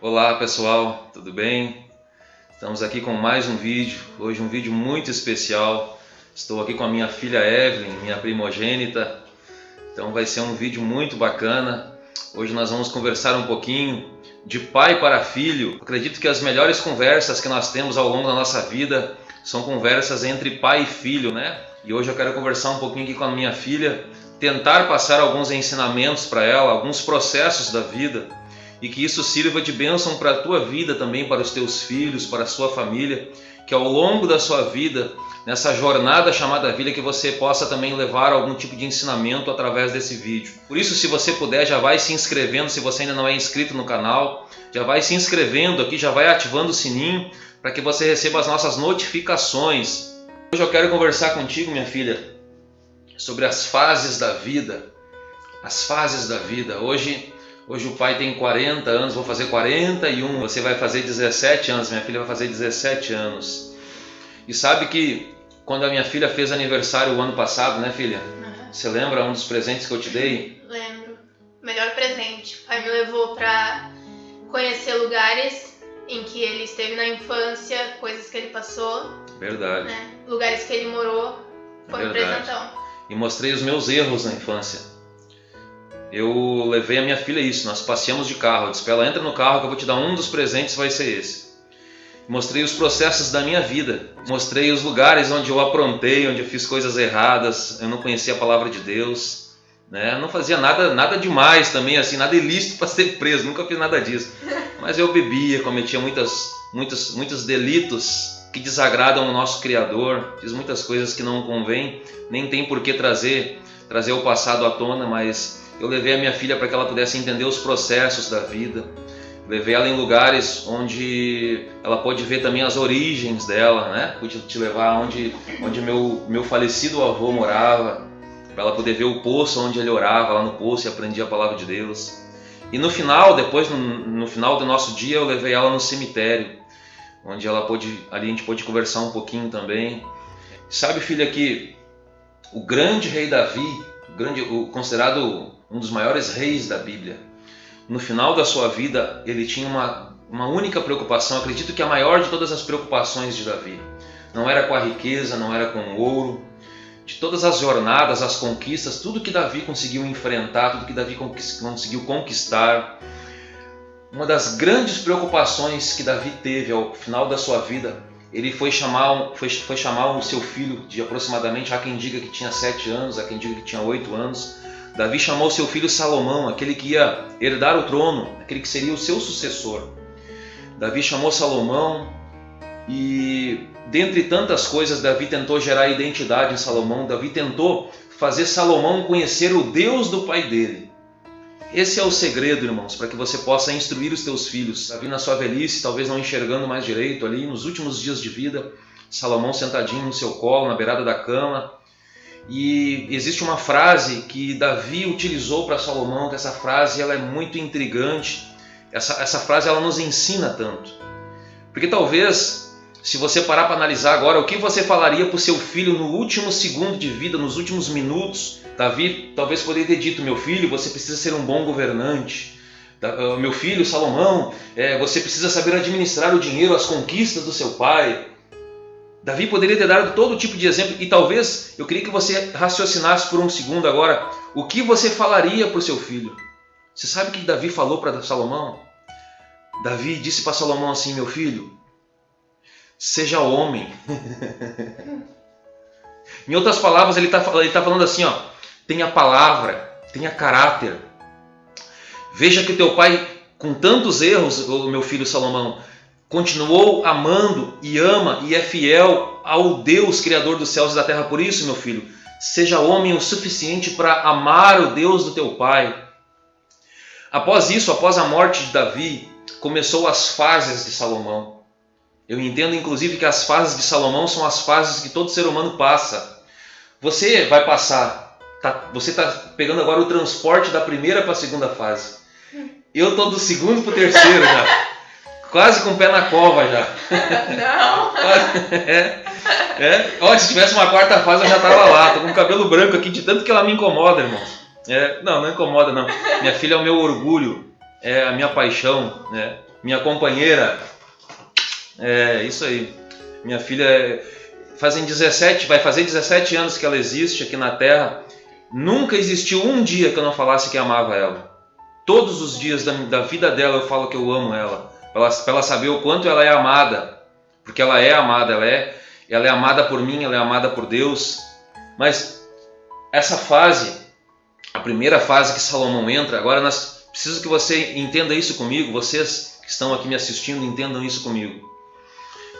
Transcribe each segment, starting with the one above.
Olá pessoal, tudo bem? Estamos aqui com mais um vídeo, hoje um vídeo muito especial. Estou aqui com a minha filha Evelyn, minha primogênita. Então vai ser um vídeo muito bacana. Hoje nós vamos conversar um pouquinho de pai para filho. Acredito que as melhores conversas que nós temos ao longo da nossa vida são conversas entre pai e filho, né? E hoje eu quero conversar um pouquinho aqui com a minha filha, tentar passar alguns ensinamentos para ela, alguns processos da vida e que isso sirva de bênção para a tua vida também, para os teus filhos, para a sua família, que ao longo da sua vida, nessa jornada chamada vida, que você possa também levar algum tipo de ensinamento através desse vídeo. Por isso, se você puder, já vai se inscrevendo, se você ainda não é inscrito no canal, já vai se inscrevendo aqui, já vai ativando o sininho para que você receba as nossas notificações. Hoje eu quero conversar contigo, minha filha, sobre as fases da vida. As fases da vida. Hoje Hoje o pai tem 40 anos, vou fazer 41, você vai fazer 17 anos, minha filha vai fazer 17 anos. E sabe que quando a minha filha fez aniversário o ano passado, né filha? Uhum. Você lembra um dos presentes que eu te dei? Lembro. Melhor presente. O pai me levou para conhecer lugares em que ele esteve na infância, coisas que ele passou. Verdade. Né? Lugares que ele morou. Foi Verdade. um presentão. E mostrei os meus erros na infância eu levei a minha filha isso, nós passeamos de carro, eu disse ela, entra no carro que eu vou te dar um dos presentes, vai ser esse. Mostrei os processos da minha vida, mostrei os lugares onde eu aprontei, onde eu fiz coisas erradas, eu não conhecia a palavra de Deus, né? não fazia nada, nada demais também, assim, nada ilícito para ser preso, nunca fiz nada disso. Mas eu bebia, cometia muitas, muitos, muitos delitos que desagradam o nosso Criador, fiz muitas coisas que não convém, nem tem por que trazer, trazer o passado à tona, mas eu levei a minha filha para que ela pudesse entender os processos da vida. Levei ela em lugares onde ela pode ver também as origens dela, né? Pude te levar onde, onde meu, meu falecido avô morava, para ela poder ver o poço onde ele orava, lá no poço e aprendia a palavra de Deus. E no final, depois, no, no final do nosso dia, eu levei ela no cemitério, onde ela pôde, ali a gente pôde conversar um pouquinho também. Sabe, filha, que o grande rei Davi, grande, o considerado um dos maiores reis da Bíblia. No final da sua vida, ele tinha uma, uma única preocupação, acredito que a maior de todas as preocupações de Davi. Não era com a riqueza, não era com o ouro, de todas as jornadas, as conquistas, tudo que Davi conseguiu enfrentar, tudo que Davi conseguiu conquistar. Uma das grandes preocupações que Davi teve ao final da sua vida, ele foi chamar, foi, foi chamar o seu filho de aproximadamente, há quem diga que tinha sete anos, há quem diga que tinha oito anos, Davi chamou seu filho Salomão, aquele que ia herdar o trono, aquele que seria o seu sucessor. Davi chamou Salomão e, dentre tantas coisas, Davi tentou gerar identidade em Salomão. Davi tentou fazer Salomão conhecer o Deus do pai dele. Esse é o segredo, irmãos, para que você possa instruir os teus filhos. Davi, na sua velhice, talvez não enxergando mais direito, ali nos últimos dias de vida, Salomão sentadinho no seu colo, na beirada da cama, e existe uma frase que Davi utilizou para Salomão, que essa frase ela é muito intrigante. Essa, essa frase ela nos ensina tanto. Porque talvez, se você parar para analisar agora, o que você falaria para o seu filho no último segundo de vida, nos últimos minutos, Davi talvez poderia ter dito: Meu filho, você precisa ser um bom governante. Ah, meu filho Salomão, é, você precisa saber administrar o dinheiro, as conquistas do seu pai. Davi poderia ter dado todo tipo de exemplo e talvez eu queria que você raciocinasse por um segundo agora o que você falaria para o seu filho. Você sabe o que Davi falou para Salomão? Davi disse para Salomão assim: Meu filho, seja homem. em outras palavras, ele está tá falando assim: ó, tenha palavra, tenha caráter. Veja que teu pai, com tantos erros, o meu filho Salomão, continuou amando e ama e é fiel ao Deus Criador dos céus e da terra. Por isso, meu filho, seja homem o suficiente para amar o Deus do teu pai. Após isso, após a morte de Davi, começou as fases de Salomão. Eu entendo, inclusive, que as fases de Salomão são as fases que todo ser humano passa. Você vai passar, tá, você está pegando agora o transporte da primeira para a segunda fase. Eu estou do segundo para o terceiro já. Quase com o pé na cova já. Não. é, é. Olha, se tivesse uma quarta fase eu já tava lá. Tô com o cabelo branco aqui de tanto que ela me incomoda, irmão. É, não, não incomoda não. Minha filha é o meu orgulho, é a minha paixão, né? minha companheira. É, isso aí. Minha filha fazem 17, vai fazer 17 anos que ela existe aqui na Terra. Nunca existiu um dia que eu não falasse que amava ela. Todos os dias da, da vida dela eu falo que eu amo ela. Para ela, saber o quanto ela é amada. Porque ela é amada, ela é, ela é amada por mim, ela é amada por Deus. Mas essa fase, a primeira fase que Salomão entra, agora nós preciso que você entenda isso comigo, vocês que estão aqui me assistindo entendam isso comigo.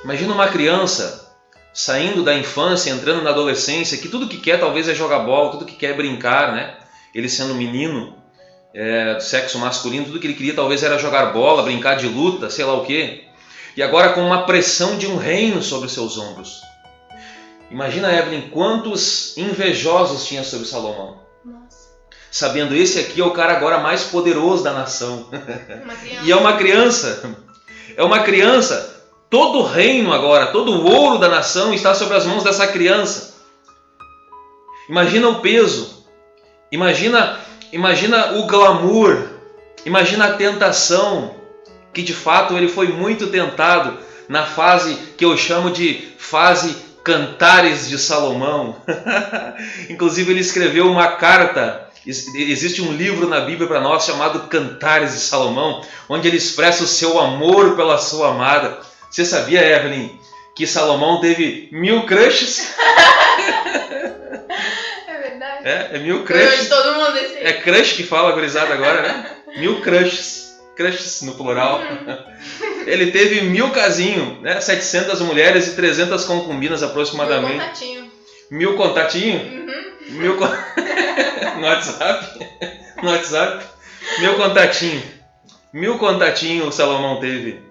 Imagina uma criança saindo da infância, entrando na adolescência, que tudo que quer talvez é jogar bola, tudo que quer é brincar, né? Ele sendo menino, é, do sexo masculino, tudo que ele queria talvez era jogar bola, brincar de luta, sei lá o quê. E agora com uma pressão de um reino sobre seus ombros. Imagina, Evelyn, quantos invejosos tinha sobre Salomão. Nossa. Sabendo esse aqui é o cara agora mais poderoso da nação. e é uma criança. É uma criança. Todo o reino agora, todo o ouro da nação está sobre as mãos dessa criança. Imagina o peso. Imagina, imagina o glamour. Imagina a tentação que de fato ele foi muito tentado na fase que eu chamo de fase Cantares de Salomão. Inclusive, ele escreveu uma carta. Existe um livro na Bíblia para nós chamado Cantares de Salomão, onde ele expressa o seu amor pela sua amada. Você sabia, Evelyn, que Salomão teve mil crushes? É. É, mil crushes. todo mundo esse. É crush que fala, gurizada, agora, né? Mil crushes crushes no plural. Ele teve mil casinhos, né? 700 mulheres e 300 concubinas aproximadamente. Mil contatinho. Mil contatinho? Uhum. Mil con... no WhatsApp? No WhatsApp? Mil contatinho. Mil contatinho o Salomão teve.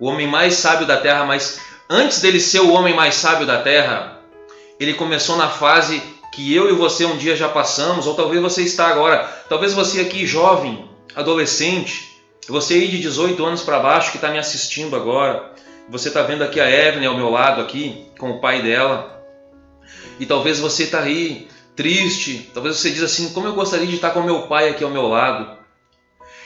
O homem mais sábio da terra, mas antes dele ser o homem mais sábio da terra, ele começou na fase que eu e você um dia já passamos, ou talvez você está agora. Talvez você aqui jovem, adolescente, você aí de 18 anos para baixo que está me assistindo agora, você está vendo aqui a Evelyn ao meu lado aqui, com o pai dela, e talvez você está aí triste, talvez você diz assim, como eu gostaria de estar com meu pai aqui ao meu lado.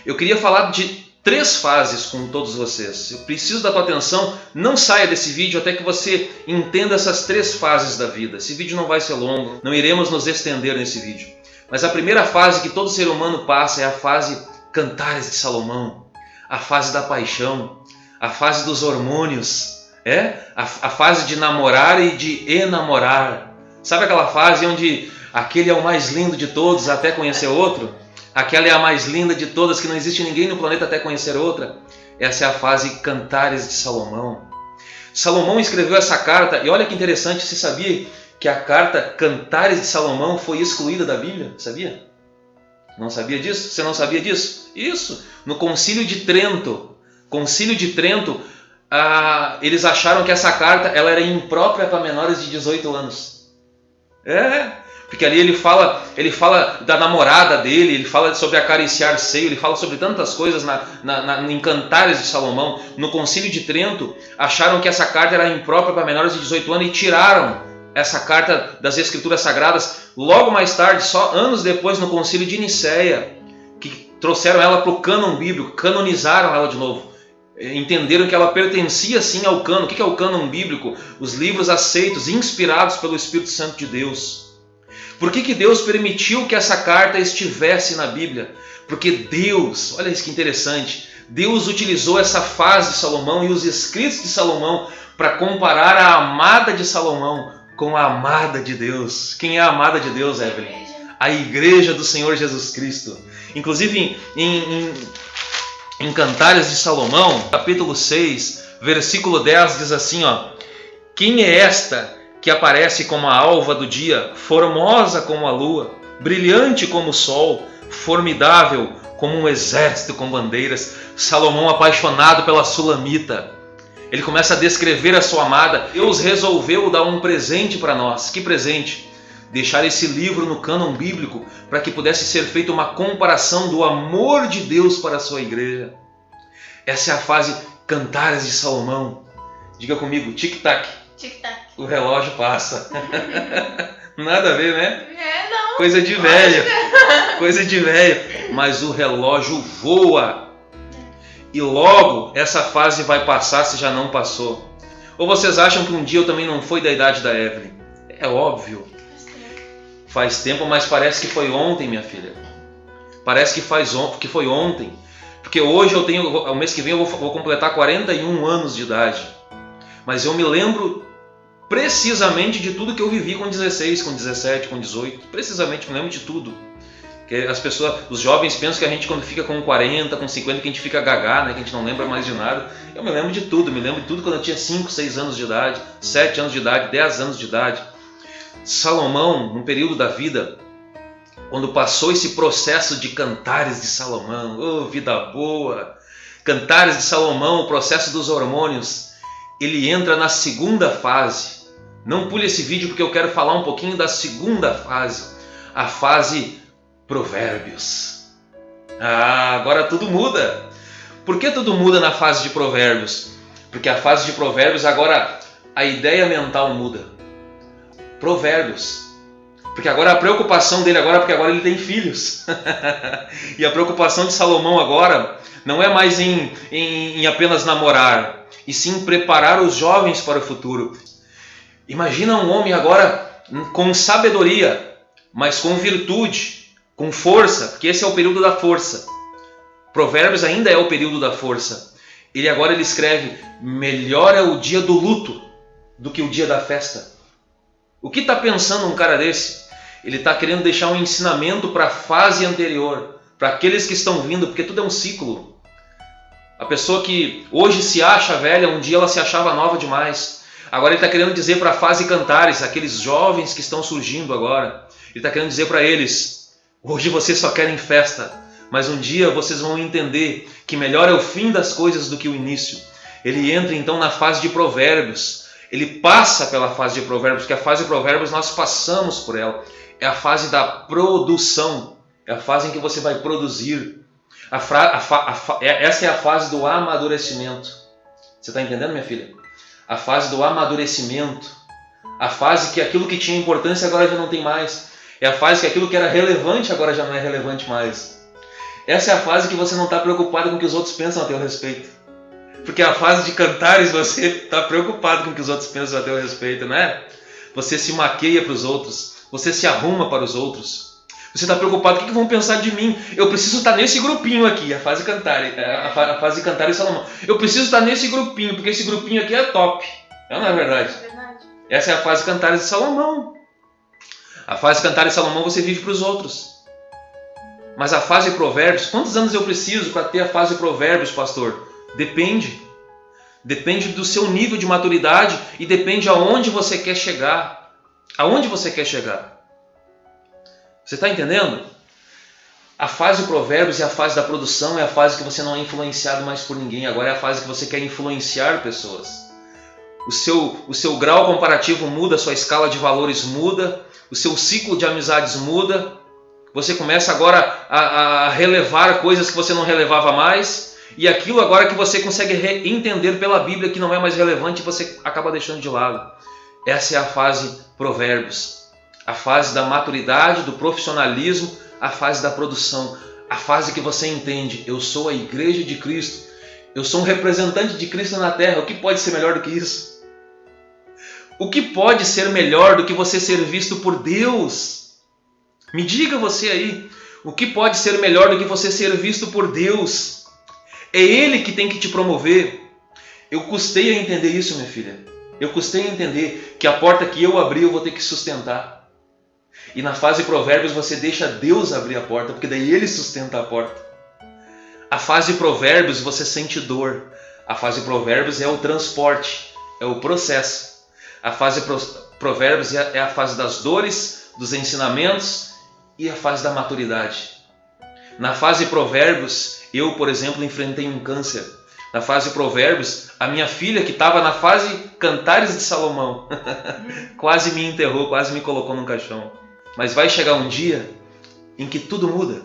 Eu queria falar de três fases com todos vocês. Eu preciso da tua atenção, não saia desse vídeo até que você entenda essas três fases da vida. Esse vídeo não vai ser longo, não iremos nos estender nesse vídeo. Mas a primeira fase que todo ser humano passa é a fase Cantares de Salomão, a fase da paixão, a fase dos hormônios, é? A, a fase de namorar e de enamorar. Sabe aquela fase onde aquele é o mais lindo de todos até conhecer outro? Aquela é a mais linda de todas, que não existe ninguém no planeta até conhecer outra. Essa é a fase Cantares de Salomão. Salomão escreveu essa carta, e olha que interessante, você sabia que a carta Cantares de Salomão foi excluída da Bíblia? Sabia? Não sabia disso? Você não sabia disso? Isso. No Concílio de Trento, Concílio de Trento, ah, eles acharam que essa carta ela era imprópria para menores de 18 anos. É, porque ali ele fala, ele fala da namorada dele, ele fala sobre acariciar seio, ele fala sobre tantas coisas na, na, na, em Cantares de Salomão. No Concílio de Trento, acharam que essa carta era imprópria para menores de 18 anos e tiraram essa carta das Escrituras Sagradas logo mais tarde, só anos depois, no Concílio de Nicéia, que trouxeram ela para o cânon bíblico, canonizaram ela de novo. Entenderam que ela pertencia sim ao cânon. O que é o cânon bíblico? Os livros aceitos, inspirados pelo Espírito Santo de Deus. Por que, que Deus permitiu que essa carta estivesse na Bíblia? Porque Deus, olha isso que interessante, Deus utilizou essa fase de Salomão e os escritos de Salomão para comparar a amada de Salomão com a amada de Deus. Quem é a amada de Deus, Evelyn? A igreja do Senhor Jesus Cristo. Inclusive em, em, em Cantares de Salomão, capítulo 6, versículo 10 diz assim: ó, Quem é esta que aparece como a alva do dia, formosa como a lua, brilhante como o sol, formidável como um exército com bandeiras? Salomão apaixonado pela Sulamita ele começa a descrever a sua amada. Deus resolveu dar um presente para nós. Que presente? Deixar esse livro no cânon bíblico para que pudesse ser feita uma comparação do amor de Deus para a sua igreja. Essa é a fase Cantares de Salomão. Diga comigo, tic-tac. Tic-tac. O relógio passa. Nada a ver, né? É, não. Coisa de velho. Coisa de velho. Mas o relógio voa. e logo essa fase vai passar se já não passou? Ou vocês acham que um dia eu também não fui da idade da Evelyn? É óbvio. Faz tempo, mas parece que foi ontem, minha filha. Parece que, faz on que foi ontem. Porque hoje eu tenho, o mês que vem eu vou, vou completar 41 anos de idade. Mas eu me lembro precisamente de tudo que eu vivi com 16, com 17, com 18. Precisamente me lembro de tudo. Que as pessoas, os jovens pensam que a gente quando fica com 40, com 50, que a gente fica gagá, né? que a gente não lembra mais de nada. Eu me lembro de tudo, me lembro de tudo quando eu tinha 5, 6 anos de idade, 7 anos de idade, 10 anos de idade. Salomão, num período da vida, quando passou esse processo de cantares de Salomão, oh, vida boa! Cantares de Salomão, o processo dos hormônios, ele entra na segunda fase. Não pule esse vídeo porque eu quero falar um pouquinho da segunda fase, a fase Provérbios. Ah, agora tudo muda. Por que tudo muda na fase de Provérbios? Porque a fase de Provérbios agora a ideia mental muda. Provérbios. Porque agora a preocupação dele agora, porque agora ele tem filhos. e a preocupação de Salomão agora não é mais em, em, em, apenas namorar, e sim preparar os jovens para o futuro. Imagina um homem agora com sabedoria, mas com virtude, com força, porque esse é o período da força. Provérbios ainda é o período da força. Ele agora ele escreve: melhor é o dia do luto do que o dia da festa. O que está pensando um cara desse? Ele está querendo deixar um ensinamento para a fase anterior, para aqueles que estão vindo, porque tudo é um ciclo. A pessoa que hoje se acha velha, um dia ela se achava nova demais. Agora ele está querendo dizer para a fase cantares, aqueles jovens que estão surgindo agora, ele está querendo dizer para eles: Hoje vocês só querem festa, mas um dia vocês vão entender que melhor é o fim das coisas do que o início. Ele entra então na fase de provérbios. Ele passa pela fase de provérbios, porque a fase de provérbios nós passamos por ela. É a fase da produção. É a fase em que você vai produzir. A fra, a fa, a é, essa é a fase do amadurecimento. Você está entendendo, minha filha? A fase do amadurecimento. A fase que aquilo que tinha importância agora já não tem mais. É a fase que aquilo que era relevante agora já não é relevante mais. Essa é a fase que você não está preocupado com o que os outros pensam a teu respeito. Porque a fase de cantares você está preocupado com o que os outros pensam a teu respeito, não é? Você se maqueia para os outros, você se arruma para os outros. Você está preocupado, o que, vão pensar de mim? Eu preciso estar nesse grupinho aqui, a fase cantar, é, a fase cantar e Salomão. Eu preciso estar nesse grupinho, porque esse grupinho aqui é top. Não é verdade? É verdade. Essa é a fase cantares de Salomão. A fase cantar em Salomão você vive para os outros. Mas a fase de provérbios, quantos anos eu preciso para ter a fase de provérbios, pastor? Depende. Depende do seu nível de maturidade e depende aonde você quer chegar. Aonde você quer chegar? Você está entendendo? A fase de provérbios é a fase da produção, é a fase que você não é influenciado mais por ninguém. Agora é a fase que você quer influenciar pessoas. O seu, o seu grau comparativo muda, a sua escala de valores muda, o seu ciclo de amizades muda, você começa agora a, a relevar coisas que você não relevava mais, e aquilo agora que você consegue entender pela Bíblia que não é mais relevante, você acaba deixando de lado. Essa é a fase Provérbios, a fase da maturidade, do profissionalismo, a fase da produção, a fase que você entende: eu sou a igreja de Cristo, eu sou um representante de Cristo na terra, o que pode ser melhor do que isso? O que pode ser melhor do que você ser visto por Deus? Me diga você aí, o que pode ser melhor do que você ser visto por Deus? É Ele que tem que te promover. Eu custei a entender isso, minha filha. Eu custei a entender que a porta que eu abri eu vou ter que sustentar. E na fase Provérbios você deixa Deus abrir a porta, porque daí Ele sustenta a porta. A fase Provérbios você sente dor. A fase Provérbios é o transporte, é o processo. A fase Provérbios é, é a fase das dores, dos ensinamentos e a fase da maturidade. Na fase Provérbios, eu, por exemplo, enfrentei um câncer. Na fase Provérbios, a minha filha, que estava na fase Cantares de Salomão, quase me enterrou, quase me colocou num caixão. Mas vai chegar um dia em que tudo muda,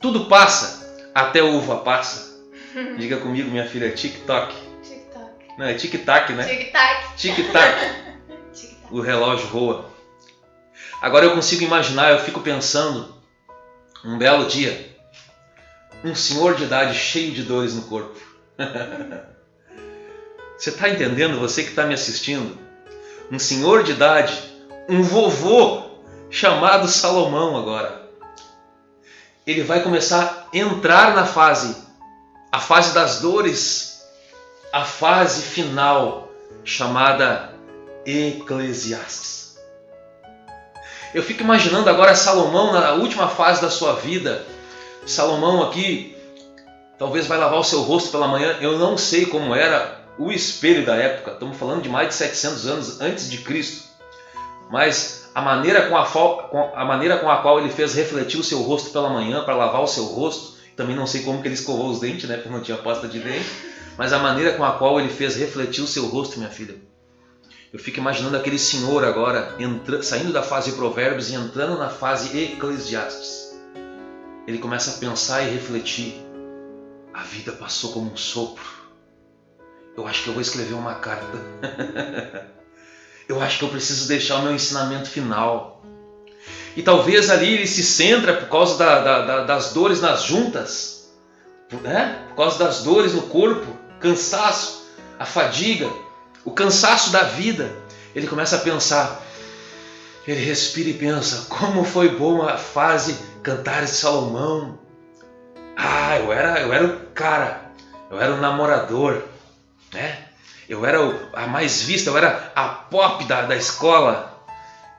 tudo passa, até a uva passa. Diga comigo, minha filha, tic-toc. Tic-tac. Não, é tic-tac, né? Tic-tac. Tic-tac o relógio voa. Agora eu consigo imaginar, eu fico pensando, um belo dia, um senhor de idade cheio de dores no corpo. Você está entendendo, você que está me assistindo? Um senhor de idade, um vovô chamado Salomão agora. Ele vai começar a entrar na fase, a fase das dores, a fase final chamada Eclesiastes. Eu fico imaginando agora Salomão na última fase da sua vida. Salomão aqui talvez vai lavar o seu rosto pela manhã. Eu não sei como era o espelho da época. Estamos falando de mais de 700 anos antes de Cristo. Mas a maneira com a, a maneira com a qual ele fez refletir o seu rosto pela manhã para lavar o seu rosto, também não sei como que ele escovou os dentes, né, porque não tinha pasta de dente, mas a maneira com a qual ele fez refletir o seu rosto, minha filha. Eu fico imaginando aquele senhor agora entra, saindo da fase Provérbios e entrando na fase Eclesiastes. Ele começa a pensar e refletir. A vida passou como um sopro. Eu acho que eu vou escrever uma carta. eu acho que eu preciso deixar o meu ensinamento final. E talvez ali ele se centra por causa da, da, da, das dores nas juntas, né? por causa das dores no corpo, cansaço, a fadiga, o cansaço da vida. Ele começa a pensar, ele respira e pensa: como foi boa a fase Cantares de Salomão. Ah, eu era, eu era o cara, eu era o namorador, né? Eu era a mais vista, eu era a pop da, da escola.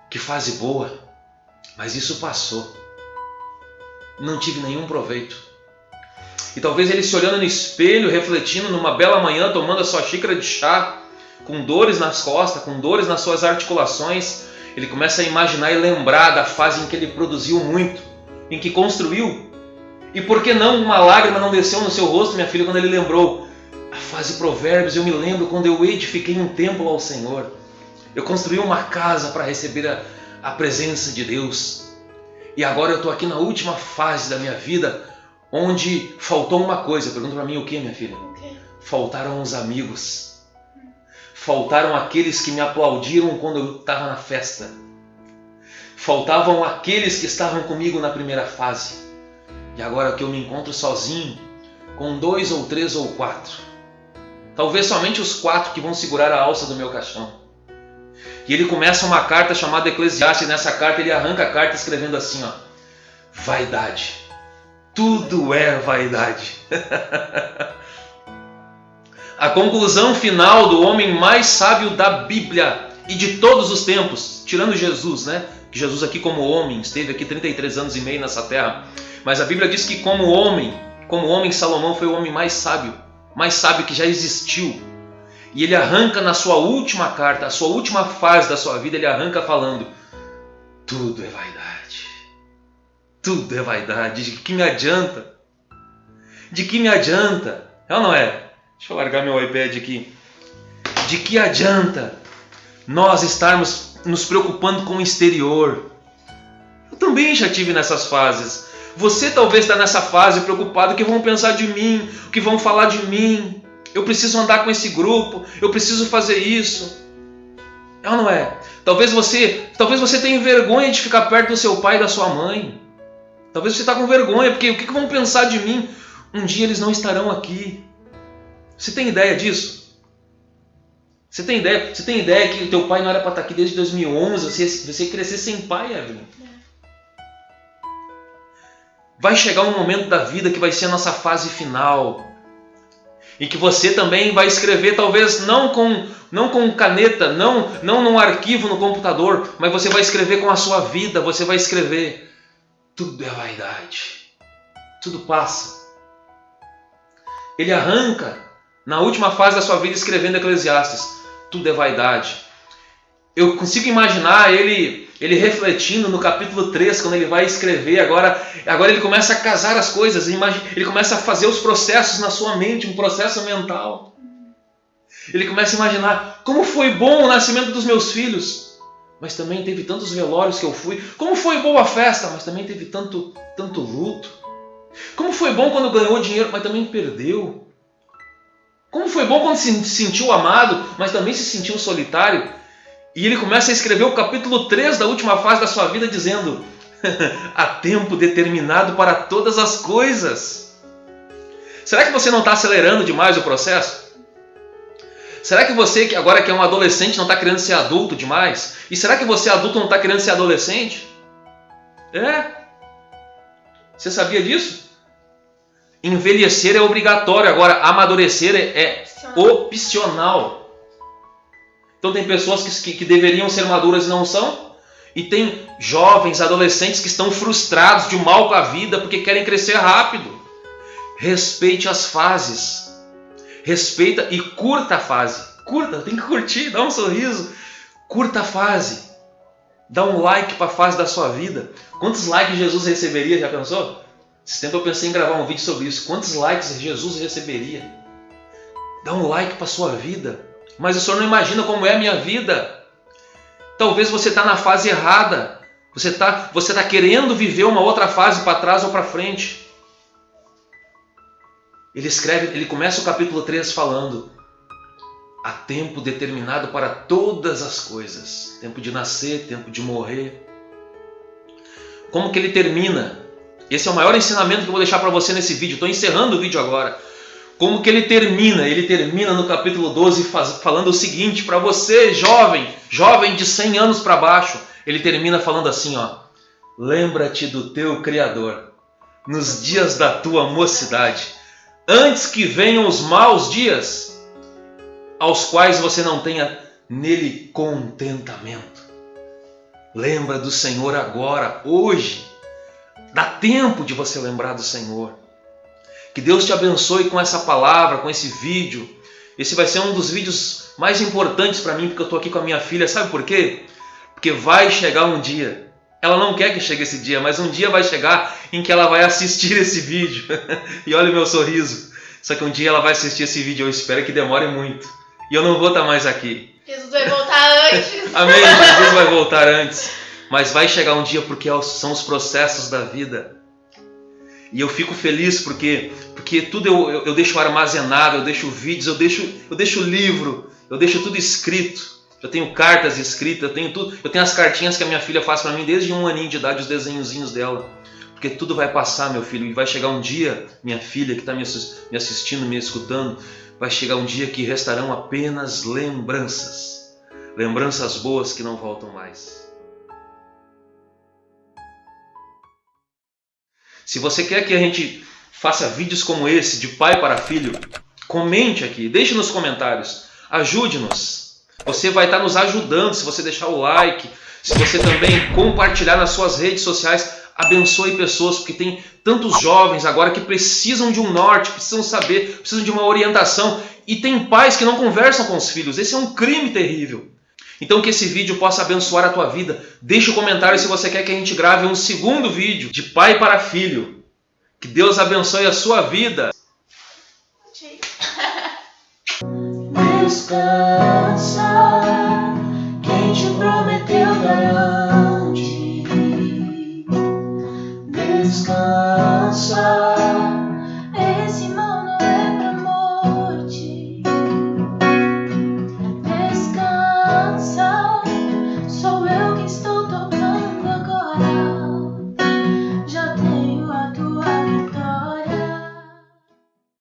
Que fase boa. Mas isso passou. Não tive nenhum proveito. E talvez ele se olhando no espelho, refletindo numa bela manhã, tomando a sua xícara de chá, com dores nas costas, com dores nas suas articulações, ele começa a imaginar e lembrar da fase em que ele produziu muito, em que construiu. E por que não uma lágrima não desceu no seu rosto, minha filha, quando ele lembrou? Fase Provérbios, eu me lembro quando eu edifiquei um templo ao Senhor. Eu construí uma casa para receber a, a presença de Deus. E agora eu estou aqui na última fase da minha vida, onde faltou uma coisa. Pergunta para mim o que, minha filha? Okay. Faltaram os amigos. Faltaram aqueles que me aplaudiram quando eu estava na festa. Faltavam aqueles que estavam comigo na primeira fase. E agora que eu me encontro sozinho, com dois ou três ou quatro, Talvez somente os quatro que vão segurar a alça do meu caixão. E ele começa uma carta chamada Eclesiastes, nessa carta ele arranca a carta escrevendo assim: ó, Vaidade. Tudo é vaidade. a conclusão final do homem mais sábio da Bíblia e de todos os tempos, tirando Jesus, né? Que Jesus aqui como homem esteve aqui 33 anos e meio nessa terra. Mas a Bíblia diz que como homem, como homem Salomão foi o homem mais sábio mais sábio que já existiu. E ele arranca na sua última carta, a sua última fase da sua vida, ele arranca falando: tudo é vaidade. Tudo é vaidade. De que me adianta? De que me adianta? É ou não é? Deixa eu largar meu iPad aqui. De que adianta nós estarmos nos preocupando com o exterior? Eu também já tive nessas fases. Você talvez está nessa fase preocupado: o que vão pensar de mim? O que vão falar de mim? Eu preciso andar com esse grupo, eu preciso fazer isso. É ou não é? Talvez você, talvez você tenha vergonha de ficar perto do seu pai e da sua mãe. Talvez você está com vergonha, porque o que vão pensar de mim? Um dia eles não estarão aqui. Você tem ideia disso? Você tem ideia? Você tem ideia que o teu pai não era para estar aqui desde 2011? Você, você crescer sem pai, Evelyn? Vai chegar um momento da vida que vai ser a nossa fase final. E que você também vai escrever, talvez não com, não com caneta, não, não num arquivo no computador, mas você vai escrever com a sua vida, você vai escrever. Tudo é vaidade. Tudo passa. Ele arranca na última fase da sua vida escrevendo Eclesiastes. Tudo é vaidade. Eu consigo imaginar ele ele refletindo no capítulo 3, quando ele vai escrever, agora, agora ele começa a casar as coisas, ele começa a fazer os processos na sua mente, um processo mental. Ele começa a imaginar como foi bom o nascimento dos meus filhos, mas também teve tantos velórios que eu fui. Como foi boa a festa, mas também teve tanto, tanto luto. Como foi bom quando ganhou dinheiro, mas também perdeu. Como foi bom quando se sentiu amado, mas também se sentiu solitário. E ele começa a escrever o capítulo 3 da última fase da sua vida, dizendo: Há tempo determinado para todas as coisas. Será que você não está acelerando demais o processo? Será que você, que agora que é um adolescente, não está querendo ser adulto demais? E será que você, adulto, não está querendo ser adolescente? É. Você sabia disso? Envelhecer é obrigatório, agora amadurecer é, é opcional. Então tem pessoas que, que, que deveriam ser maduras e não são. E tem jovens, adolescentes que estão frustrados de mal com a vida porque querem crescer rápido. Respeite as fases. Respeita e curta a fase. Curta, tem que curtir, dá um sorriso. Curta a fase. Dá um like para a fase da sua vida. Quantos likes Jesus receberia? Já pensou? Esse tempo eu pensei em gravar um vídeo sobre isso. Quantos likes Jesus receberia? Dá um like para a sua vida. Mas o senhor não imagina como é a minha vida. Talvez você está na fase errada. Você está você tá querendo viver uma outra fase para trás ou para frente. Ele escreve, ele começa o capítulo 3 falando: há tempo determinado para todas as coisas, tempo de nascer, tempo de morrer. Como que ele termina? Esse é o maior ensinamento que eu vou deixar para você nesse vídeo. Estou encerrando o vídeo agora. Como que ele termina? Ele termina no capítulo 12 faz, falando o seguinte para você, jovem, jovem de 100 anos para baixo. Ele termina falando assim, ó: Lembra-te do teu criador nos dias da tua mocidade antes que venham os maus dias, aos quais você não tenha nele contentamento. Lembra do Senhor agora, hoje. Dá tempo de você lembrar do Senhor. Que Deus te abençoe com essa palavra, com esse vídeo. Esse vai ser um dos vídeos mais importantes para mim, porque eu estou aqui com a minha filha. Sabe por quê? Porque vai chegar um dia ela não quer que chegue esse dia, mas um dia vai chegar em que ela vai assistir esse vídeo. e olha o meu sorriso. Só que um dia ela vai assistir esse vídeo, eu espero que demore muito. E eu não vou estar mais aqui. Jesus vai voltar antes. Amém, Jesus vai voltar antes. Mas vai chegar um dia porque são os processos da vida. E eu fico feliz porque, porque tudo eu, eu, eu deixo armazenado, eu deixo vídeos, eu deixo, eu deixo livro, eu deixo tudo escrito. Eu tenho cartas escritas, eu tenho tudo. Eu tenho as cartinhas que a minha filha faz para mim desde um aninho de idade, os desenhozinhos dela. Porque tudo vai passar, meu filho, e vai chegar um dia, minha filha que está me assistindo, me escutando, vai chegar um dia que restarão apenas lembranças. Lembranças boas que não voltam mais. Se você quer que a gente faça vídeos como esse, de pai para filho, comente aqui, deixe nos comentários, ajude-nos. Você vai estar nos ajudando se você deixar o like, se você também compartilhar nas suas redes sociais. Abençoe pessoas, porque tem tantos jovens agora que precisam de um norte, precisam saber, precisam de uma orientação. E tem pais que não conversam com os filhos. Esse é um crime terrível. Então que esse vídeo possa abençoar a tua vida. Deixa o um comentário se você quer que a gente grave um segundo vídeo de pai para filho. Que Deus abençoe a sua vida. Descansa, quem te prometeu garante. Descansa.